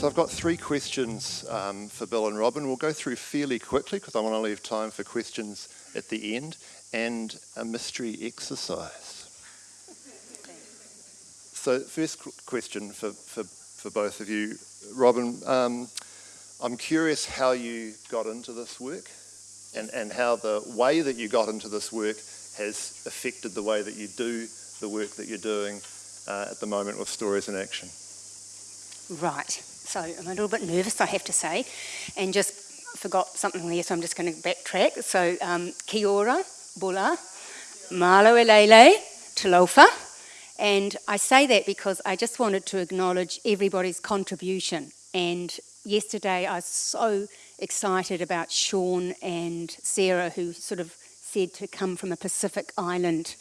So I've got three questions um, for Bill and Robin. We'll go through fairly quickly because I want to leave time for questions at the end and a mystery exercise. So first question for, for, for both of you. Robin, um, I'm curious how you got into this work and, and how the way that you got into this work has affected the way that you do the work that you're doing uh, at the moment with Stories in Action. Right, so I'm a little bit nervous, I have to say, and just forgot something there, so I'm just going to backtrack. So, um, kia ora, bula, malo elele, talofa. And I say that because I just wanted to acknowledge everybody's contribution. And yesterday I was so excited about Sean and Sarah, who sort of said to come from a Pacific Island,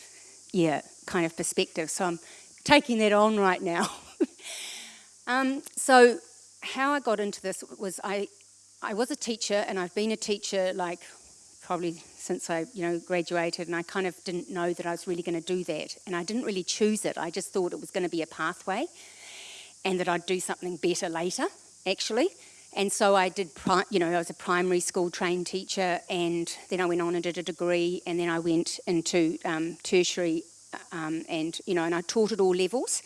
yeah, kind of perspective. So I'm taking that on right now. um, so how I got into this was I, I was a teacher and I've been a teacher like probably since I you know graduated and I kind of didn't know that I was really going to do that and I didn't really choose it. I just thought it was going to be a pathway and that I'd do something better later actually. And so I did, you know, I was a primary school trained teacher and then I went on and did a degree and then I went into um, tertiary um, and, you know, and I taught at all levels.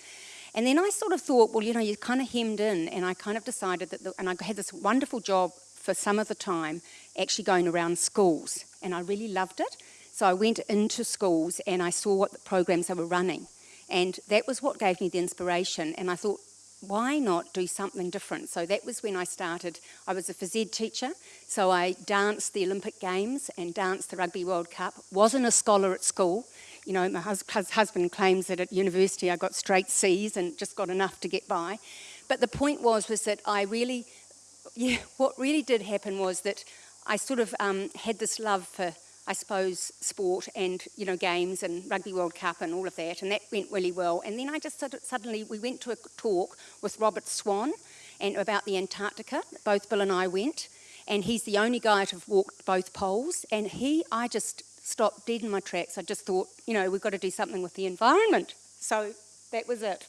And then I sort of thought, well, you know, you're kind of hemmed in, and I kind of decided that, the, and I had this wonderful job for some of the time actually going around schools, and I really loved it. So I went into schools and I saw what the programs they were running, and that was what gave me the inspiration. And I thought, why not do something different? So that was when I started. I was a phys ed teacher, so I danced the Olympic Games and danced the Rugby World Cup. Wasn't a scholar at school, you know, my hus husband claims that at university I got straight C's and just got enough to get by. But the point was, was that I really, yeah, what really did happen was that I sort of um, had this love for, I suppose, sport and, you know, games and Rugby World Cup and all of that, and that went really well. And then I just suddenly, we went to a talk with Robert Swan and about the Antarctica, both Bill and I went, and he's the only guy to have walked both poles, and he, I just stopped dead in my tracks. I just thought, you know, we've got to do something with the environment. So that was it.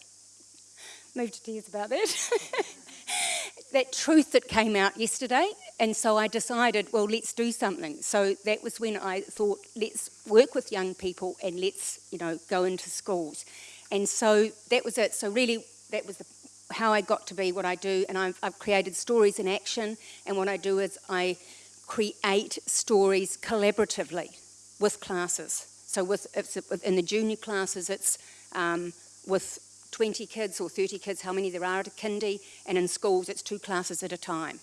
Moved to tears about that. that truth that came out yesterday, and so I decided, well, let's do something. So that was when I thought, let's work with young people and let's, you know, go into schools. And so that was it. So really, that was the, how I got to be what I do, and I've, I've created stories in action, and what I do is I create stories collaboratively with classes. So with, in the junior classes, it's um, with 20 kids or 30 kids, how many there are at a kindy, and in schools, it's two classes at a time.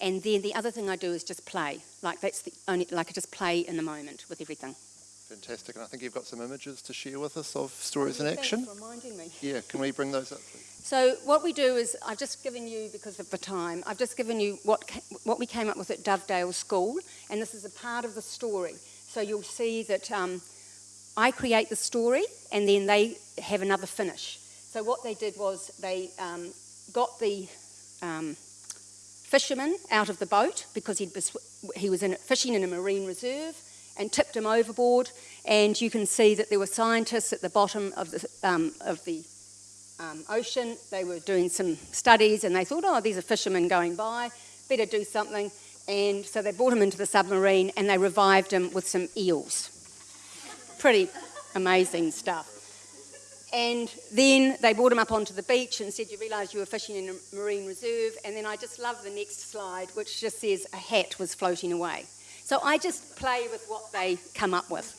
And then the other thing I do is just play. Like that's the only, like I just play in the moment with everything. Fantastic, and I think you've got some images to share with us of stories oh, in action. reminding me. Yeah, can we bring those up, please? So what we do is, I've just given you, because of the time, I've just given you what, what we came up with at Dovedale School, and this is a part of the story. So you'll see that um, I create the story and then they have another finish. So what they did was they um, got the um, fisherman out of the boat because he'd he was in, fishing in a marine reserve and tipped him overboard. And you can see that there were scientists at the bottom of the, um, of the um, ocean. They were doing some studies and they thought, oh, these are fishermen going by, better do something. And so they brought him into the submarine and they revived him with some eels. Pretty amazing stuff. And then they brought him up onto the beach and said, You realise you were fishing in a marine reserve. And then I just love the next slide, which just says a hat was floating away. So I just play with what they come up with.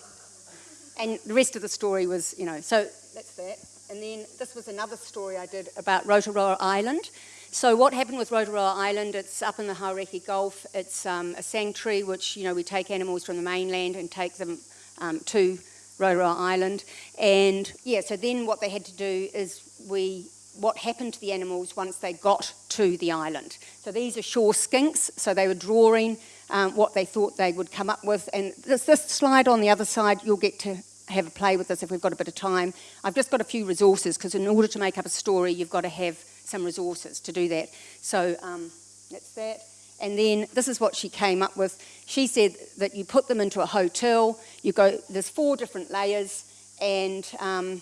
And the rest of the story was, you know, so that's that. And then this was another story I did about Rotoroa Island. So what happened with Rotoroa Island, it's up in the Hauraki Gulf. It's um, a sanctuary which, you know, we take animals from the mainland and take them um, to Rotoroa Island. And yeah, so then what they had to do is we, what happened to the animals once they got to the island. So these are shore skinks, so they were drawing um, what they thought they would come up with. And this, this slide on the other side, you'll get to have a play with this if we've got a bit of time. I've just got a few resources because in order to make up a story, you've got to have some resources to do that. So um, that's that. And then this is what she came up with. She said that you put them into a hotel, you go, there's four different layers, and um,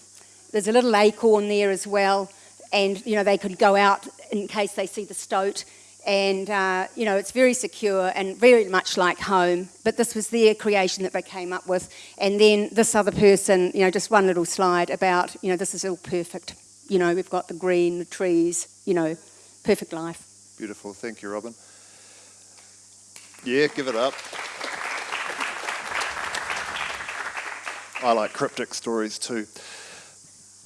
there's a little acorn there as well. and you know they could go out in case they see the stoat and uh, you know it's very secure and very much like home but this was their creation that they came up with and then this other person you know just one little slide about you know this is all perfect you know we've got the green the trees you know perfect life Beautiful. Thank you, Robin. Yeah, give it up. I like cryptic stories too.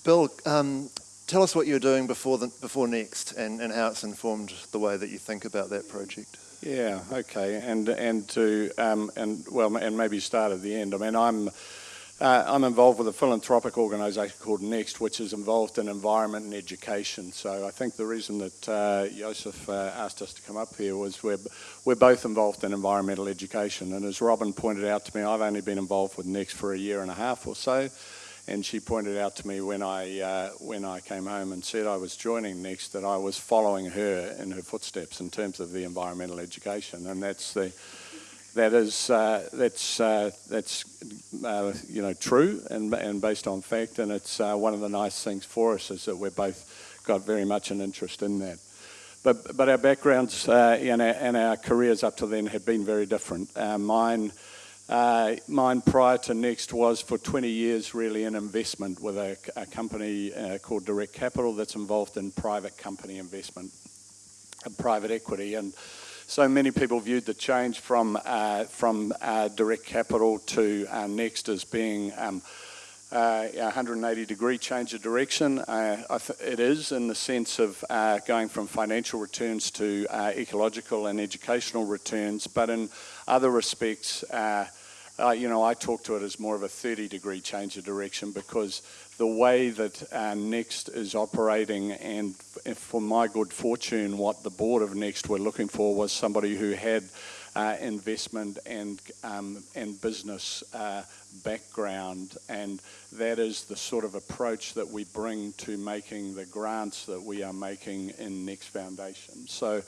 Bill, um, tell us what you're doing before the, before next, and, and how it's informed the way that you think about that project. Yeah, okay, and and to um, and well, and maybe start at the end. I mean, I'm uh, I'm involved with a philanthropic organisation called Next, which is involved in environment and education. So I think the reason that uh, Joseph uh, asked us to come up here was we're we're both involved in environmental education, and as Robin pointed out to me, I've only been involved with Next for a year and a half or so. And she pointed out to me when I uh, when I came home and said I was joining Next that I was following her in her footsteps in terms of the environmental education, and that's the that is uh, that's uh, that's uh, you know true and and based on fact, and it's uh, one of the nice things for us is that we're both got very much an interest in that. But but our backgrounds uh, and, our, and our careers up to then have been very different. Uh, mine. Mine prior to Next was for 20 years really an investment with a, a company called Direct Capital that's involved in private company investment and private equity. And so many people viewed the change from, uh, from uh, Direct Capital to uh, Next as being um, uh, a 180 degree change of direction. Uh, it is in the sense of uh, going from financial returns to uh, ecological and educational returns, but in other respects, uh, you know, I talk to it as more of a 30 degree change of direction because the way that Next is operating and for my good fortune, what the board of Next were looking for was somebody who had uh, investment and um, and business uh, background, and that is the sort of approach that we bring to making the grants that we are making in Next Foundation. So.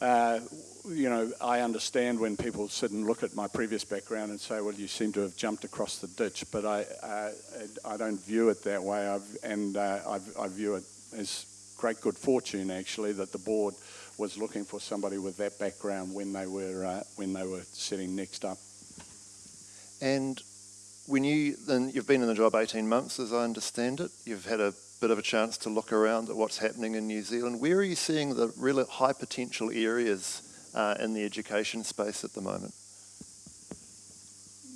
Uh, you know, I understand when people sit and look at my previous background and say, well, you seem to have jumped across the ditch, but I, uh, I don't view it that way, I've, and uh, I've, I view it as great good fortune, actually, that the board was looking for somebody with that background when they were uh, when they were setting next up. And when you then you've been in the job 18 months, as I understand it, you've had a bit of a chance to look around at what's happening in New Zealand. Where are you seeing the really high potential areas uh, in the education space at the moment?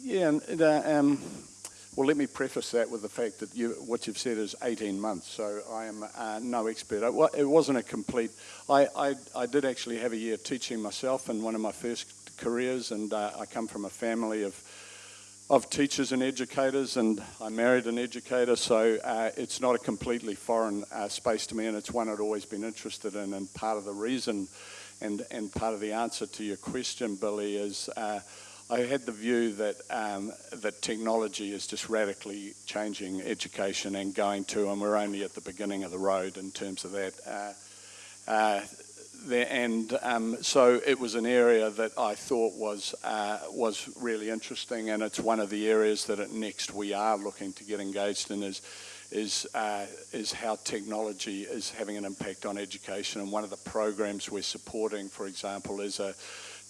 Yeah, and, uh, um, well, let me preface that with the fact that you, what you've said is 18 months, so I am uh, no expert. It wasn't a complete, I, I, I, did actually have a year teaching myself in one of my first careers, and uh, I come from a family of, of teachers and educators, and I married an educator, so uh, it's not a completely foreign uh, space to me, and it's one I'd always been interested in, and part of the reason, and, and part of the answer to your question, Billy, is uh, I had the view that um, that technology is just radically changing education and going to, and we're only at the beginning of the road in terms of that. Uh, uh, there, and um, so it was an area that I thought was uh, was really interesting, and it's one of the areas that at Next we are looking to get engaged in is is uh, is how technology is having an impact on education. And one of the programs we're supporting, for example, is a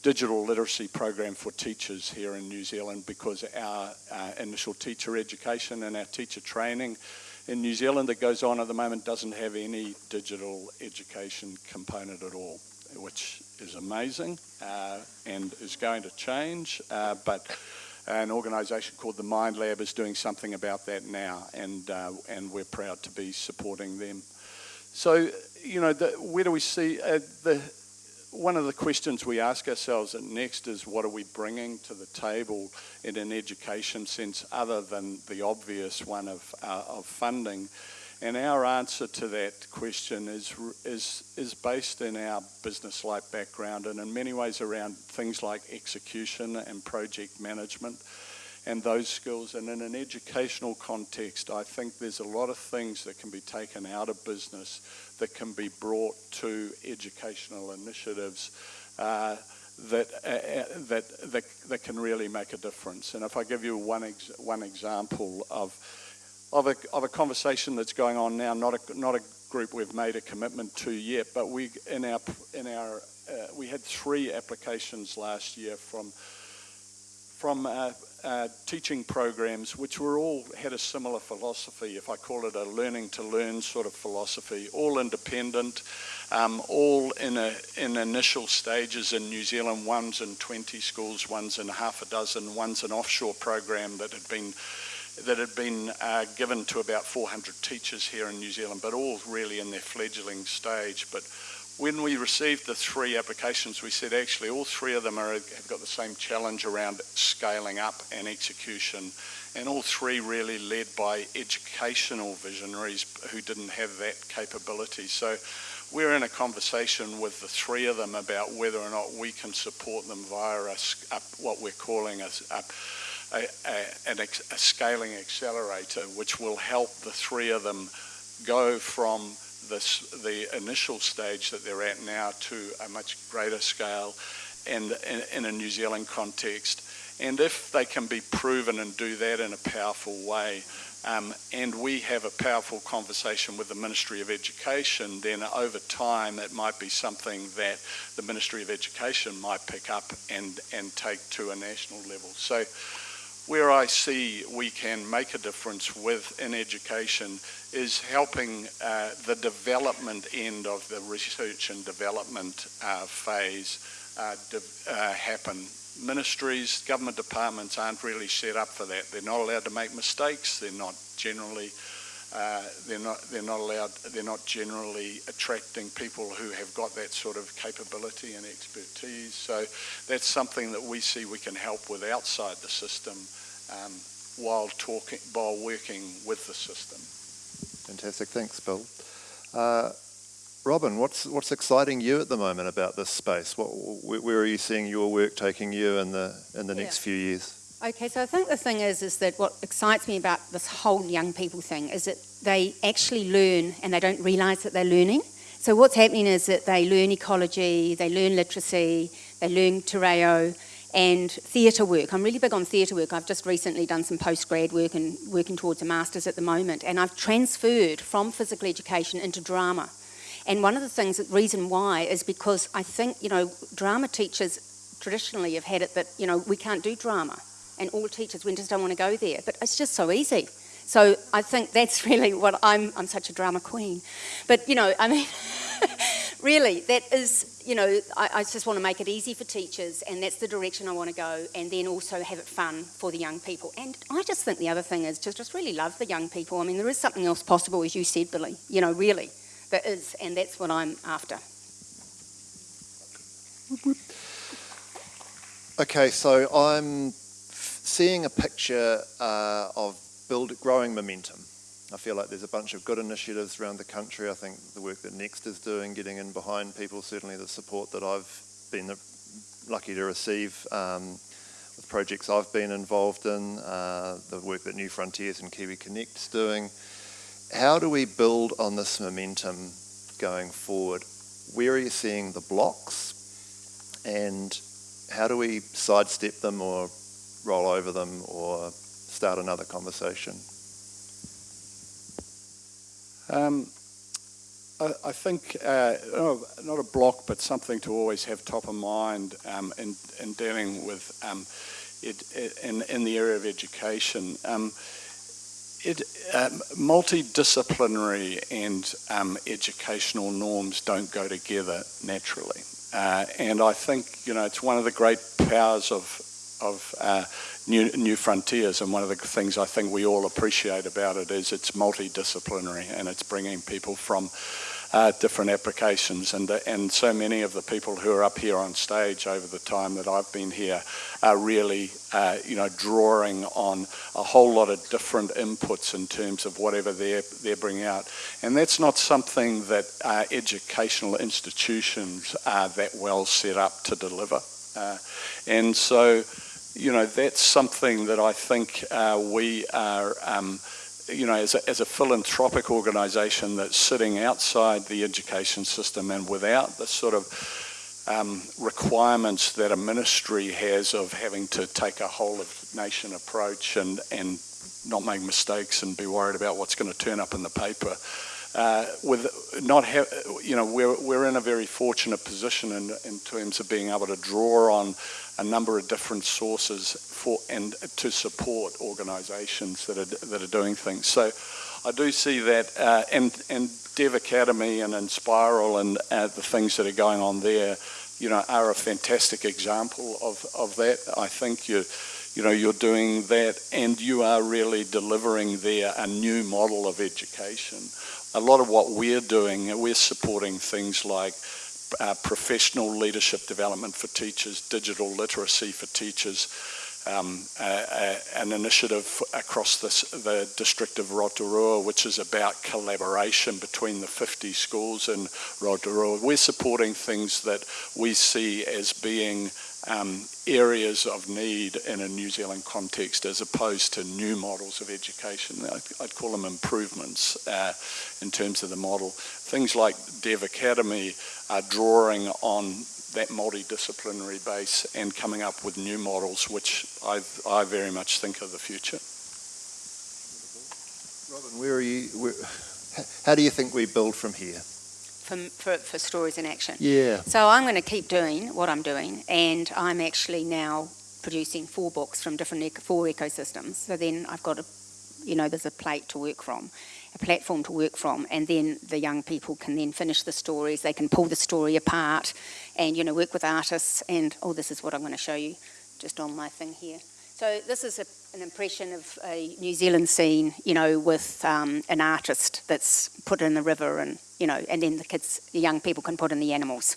digital literacy program for teachers here in New Zealand because our uh, initial teacher education and our teacher training in New Zealand that goes on at the moment doesn't have any digital education component at all, which is amazing uh, and is going to change. Uh, but an organisation called the Mind Lab is doing something about that now, and uh, and we're proud to be supporting them. So, you know, the, where do we see uh, the one of the questions we ask ourselves at Next is what are we bringing to the table in an education sense other than the obvious one of, uh, of funding? And our answer to that question is, is, is based in our business-like background and in many ways around things like execution and project management and those skills. And in an educational context, I think there's a lot of things that can be taken out of business that can be brought to educational initiatives uh, that, uh, uh, that, that, that can really make a difference. And if I give you one, ex one example of, of, a, of a conversation that's going on now, not a, not a group we've made a commitment to yet, but we in our in our uh, we had three applications last year from from uh, uh, teaching programs which were all had a similar philosophy, if I call it a learning to learn sort of philosophy, all independent, um, all in a in initial stages in New Zealand. One's in 20 schools, one's in half a dozen, one's an offshore program that had been that had been uh, given to about 400 teachers here in New Zealand, but all really in their fledgling stage. But when we received the three applications, we said actually all three of them are, have got the same challenge around scaling up and execution, and all three really led by educational visionaries who didn't have that capability. So we're in a conversation with the three of them about whether or not we can support them via a, a, what we're calling a, a, a, a scaling accelerator, which will help the three of them go from this, the initial stage that they're at now to a much greater scale and in, a New Zealand context. And if they can be proven and do that in a powerful way, um, and we have a powerful conversation with the Ministry of Education, then over time it might be something that the Ministry of Education might pick up and, and take to a national level. So where I see we can make a difference with in education is helping uh, the development end of the research and development uh, phase uh, de uh, happen. Ministries, government departments aren't really set up for that. They're not allowed to make mistakes. They're not generally uh, they're not they're not allowed they're not generally attracting people who have got that sort of capability and expertise so that's something that we see we can help with outside the system um, while talking while working with the system. Fantastic. Thanks Bill. Uh, Robin what's what's exciting you at the moment about this space? What where are you seeing your work taking you in the in the yeah. next few years? Okay, so I think the thing is, is that what excites me about this whole young people thing is that they actually learn and they don't realise that they're learning. So what's happening is that they learn ecology, they learn literacy, they learn te reo, and theatre work. I'm really big on theatre work. I've just recently done some postgrad work and working towards a master's at the moment, and I've transferred from physical education into drama. And one of the things, the reason why, is because I think, you know, drama teachers traditionally have had it that, you know, we can't do drama and all teachers, we just don't want to go there. But it's just so easy. So I think that's really what I'm, I'm such a drama queen. But, you know, I mean, really, that is, you know, I, I, just want to make it easy for teachers, and that's the direction I want to go, and then also have it fun for the young people. And I just think the other thing is to just really love the young people. I mean, there is something else possible, as you said, Billy, you know, really, there is, and that's what I'm after. Okay, so I'm seeing a picture uh, of build, growing momentum. I feel like there's a bunch of good initiatives around the country. I think the work that Next is doing, getting in behind people, certainly the support that I've been lucky to receive um, with projects I've been involved in, uh, the work that New Frontiers and Kiwi Connect is doing. How do we build on this momentum going forward? Where are you seeing the blocks? And how do we sidestep them or roll over them or start another conversation? Um, I, I, think uh, not a block, but something to always have top of mind um, in, in, dealing with um, it, in, in, the area of education. Um, it, um, multidisciplinary and um, educational norms don't go together naturally. Uh, and I think, you know, it's one of the great powers of of uh, new, new frontiers. And one of the things I think we all appreciate about it is it's multidisciplinary and it's bringing people from uh, different applications. And, uh, and so many of the people who are up here on stage over the time that I've been here are really, uh, you know, drawing on a whole lot of different inputs in terms of whatever they're, they're bringing out. And that's not something that uh, educational institutions are that well set up to deliver. Uh, and so, you know, that's something that I think uh, we are, um, you know, as a, as a philanthropic organisation that's sitting outside the education system and without the sort of um, requirements that a ministry has of having to take a whole of nation approach and, and not make mistakes and be worried about what's going to turn up in the paper. Uh, with not have, you know, we're, we're in a very fortunate position in, in terms of being able to draw on a number of different sources for and to support organisations that are that are doing things. So I do see that, uh, and and Dev Academy and Enspiral and uh, the things that are going on there, you know, are a fantastic example of of that. I think you you know, you're doing that and you are really delivering there a new model of education. A lot of what we're doing, we're supporting things like uh, professional leadership development for teachers, digital literacy for teachers, um, an initiative across this, the district of Rotorua, which is about collaboration between the 50 schools in Rotorua. We're supporting things that we see as being um, areas of need in a New Zealand context as opposed to new models of education. I'd call them improvements uh, in terms of the model. Things like Dev Academy are drawing on that multidisciplinary base and coming up with new models which I, I very much think are the future. Robin, where are you, where, how do you think we build from here? For, for, for stories in action. Yeah. So I'm going to keep doing what I'm doing, and I'm actually now producing four books from different ec- four ecosystems. So then I've got a, you know, there's a plate to work from, a platform to work from, and then the young people can then finish the stories. They can pull the story apart, and you know, work with artists. And oh, this is what I'm going to show you, just on my thing here. So this is a, an impression of a New Zealand scene, you know, with um, an artist that's put in the river, and you know, and then the kids, the young people can put in the animals.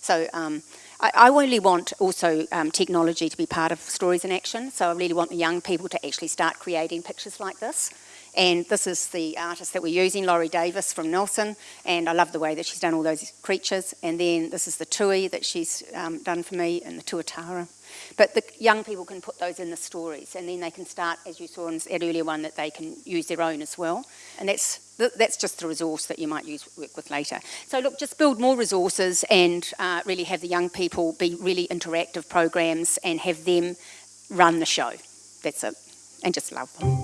So um, I, I want also um, technology to be part of stories in action. So I really want the young people to actually start creating pictures like this. And this is the artist that we're using, Laurie Davis from Nelson, and I love the way that she's done all those creatures. And then this is the tui that she's um, done for me, and the tuatara. But the young people can put those in the stories, and then they can start, as you saw in that earlier one, that they can use their own as well. And that's that's just the resource that you might use work with later. So look, just build more resources and uh, really have the young people be really interactive programs and have them run the show. That's it, and just love them.